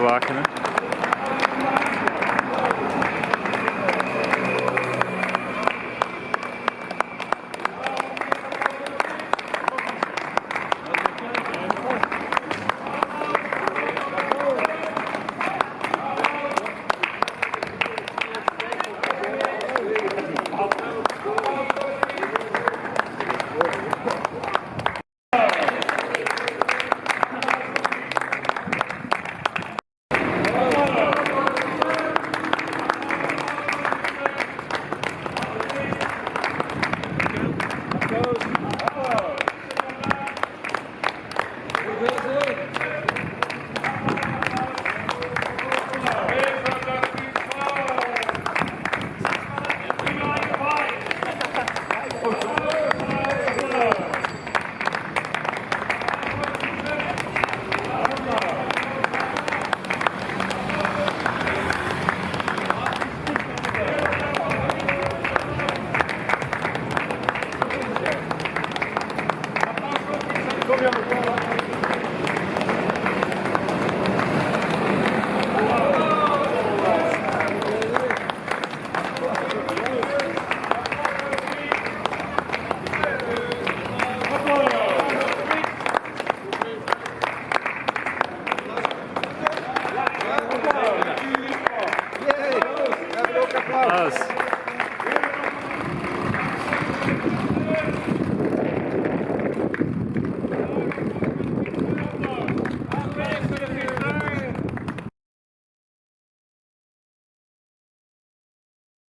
Wagenen. us.